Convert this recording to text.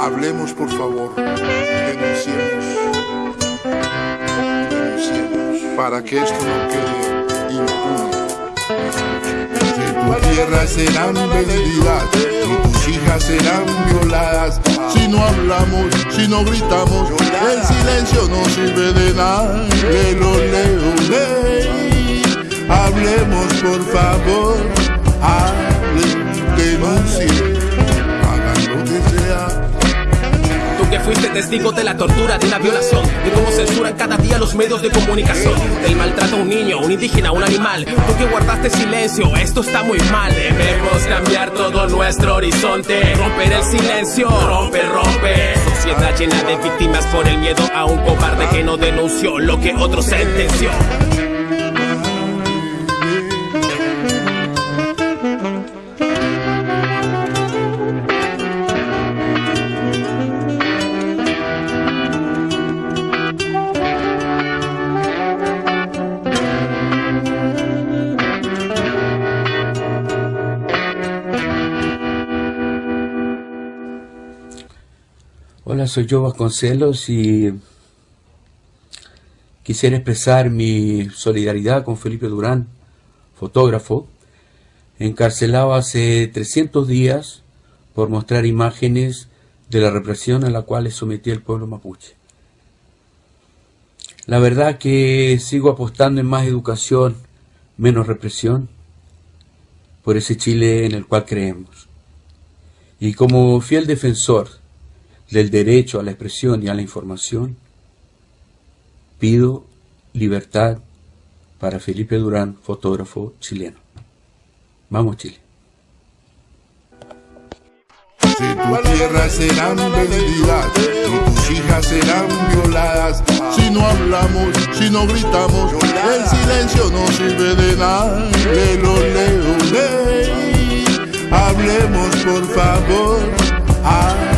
Hablemos, por favor. Denunciemos. Denunciemos. Para que esto no quede impune. Tu tierra serán vendidas y tus hijas serán violadas. Si no hablamos, si no gritamos, el silencio no sirve de nada. Leo, ley. Por favor. Hablen, denuncien. Hagan lo que sea. Tú que fuiste testigo de la tortura, de una violación, de cómo censuran cada día los medios de comunicación, del maltrato a un niño, un indígena, un animal. Tú que guardaste silencio, esto está muy mal. Debemos cambiar todo nuestro horizonte, romper el silencio, rompe, rompe. Sociedad llena de víctimas por el miedo a un cobarde que no denunció lo que otro sentenció. Hola, soy yo Vasconcelos y quisiera expresar mi solidaridad con Felipe Durán, fotógrafo, encarcelado hace 300 días por mostrar imágenes de la represión a la cual es sometido el pueblo mapuche. La verdad que sigo apostando en más educación, menos represión, por ese Chile en el cual creemos. Y como fiel defensor del derecho a la expresión y a la información, pido libertad para Felipe Durán, fotógrafo chileno. Vamos Chile. Si tu tierra serán vendidas y tus hijas serán violadas. Si no hablamos, si no gritamos, el silencio no sirve de nada. Lelo, leo, ley. Hablemos por favor.